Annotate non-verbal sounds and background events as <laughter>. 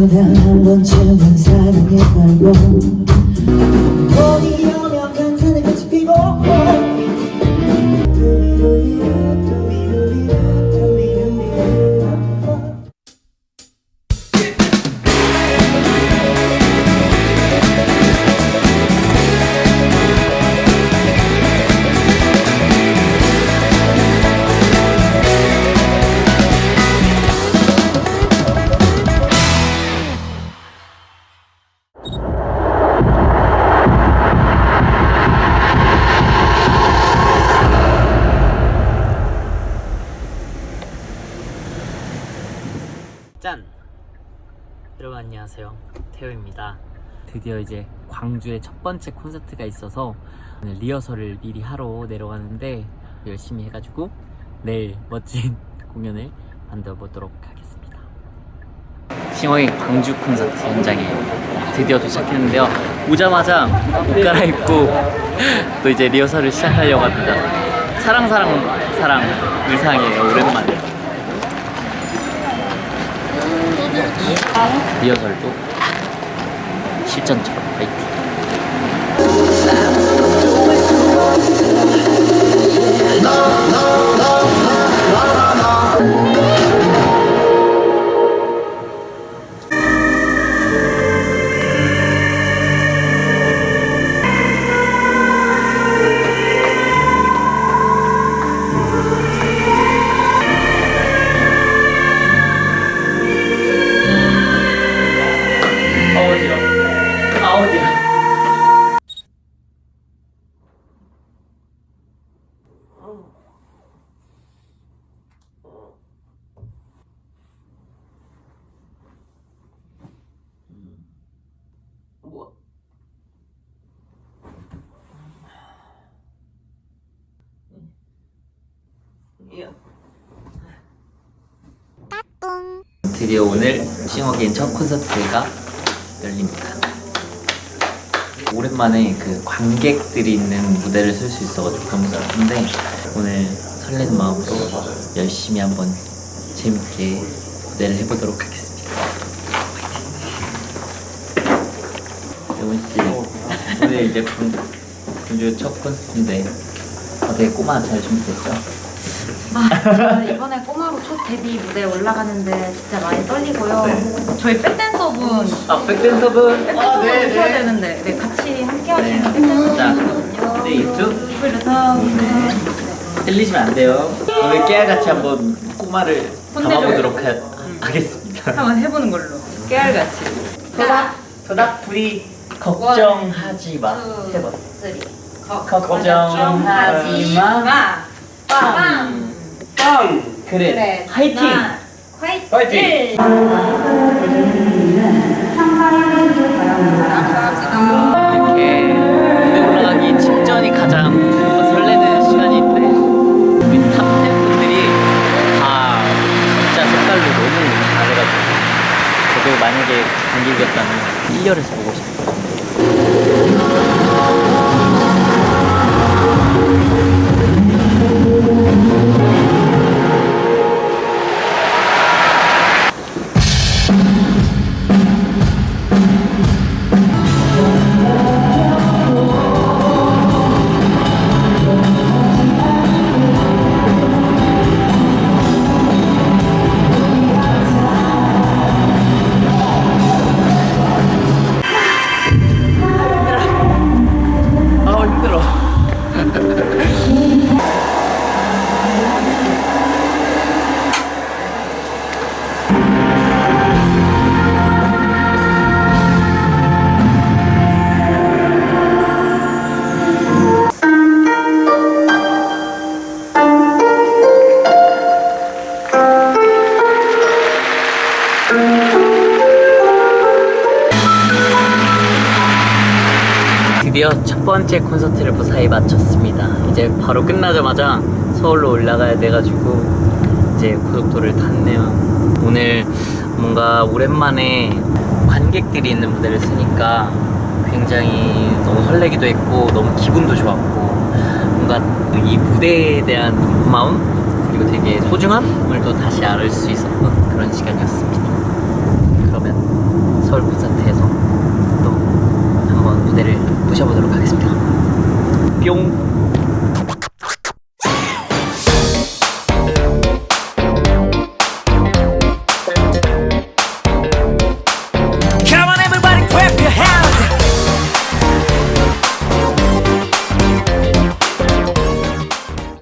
보다 한 번쯤은 사랑에 걸고 짠! 여러분 안녕하세요. 태호입니다. 드디어 이제 광주에 첫 번째 콘서트가 있어서 오늘 리허설을 미리 하러 내려가는데 열심히 해가지고 내일 멋진 <laughs> 공연을 만들어 보도록 하겠습니다. 싱어의 광주 콘서트 현장에 드디어 도착했는데요. 오자마자 옷 갈아입고 <laughs> 또 이제 리허설을 시작하려고 합니다. 사랑 사랑 사랑 의상이에요 오랜만에 리허설도 실전처럼 파이팅 드디어 오늘 싱어게인 첫 콘서트가 열립니다. 오랜만에 그 관객들이 있는 무대를 쓸 수 있어가지고 너무 좋은데 오늘 설레는 마음으로 열심히 한번 재밌게 무대를 해보도록 하겠습니다. 파이팅! 영훈 씨 오늘 이제 군, 군주 첫 콘서트인데 어떻게 꼬마 잘 준비됐죠? 아, 이번에 꼬마로 첫 데뷔 무대에 올라가는데 진짜 많이 떨리고요. 네. 저희 백댄서분 아 백댄서분 백댄서분 오셔야 되는데 네, 같이 함께 하시는 네. 백댄서분 자, 있거든요. 네, 이쪽 그래서 네. 틀리시면 안 돼요. 오늘 깨알같이 한번 꼬마를. 담아보도록 하, 하겠습니다. 한번 해보는 걸로. 깨알같이. 도닥 도닥 불이 걱정하지 마. 세 번. 걱정하지 마. 빵. 빵. 그래. 화이팅. 화이팅. 이렇게 무대 올라가기 직전이 가장 뭔가 설레는 시간인데 우리 탑 팬분들이 다 각자 색깔로 너무 잘해가지고 저도 만약에 관객이었다면 1열에서 보고 싶어요. 드디어 첫 번째 콘서트를 무사히 마쳤습니다. 이제 바로 끝나자마자 서울로 올라가야 돼가지고 이제 고속도로를 탔네요. 오늘 뭔가 오랜만에 관객들이 있는 무대를 쓰니까 굉장히 너무 설레기도 했고 너무 기분도 좋았고 뭔가 이 무대에 대한 고마움 그리고 되게 소중함을 또 다시 알을 수 있었던 그런 시간이었습니다. 그러면 보도록 하겠습니다. 뿅.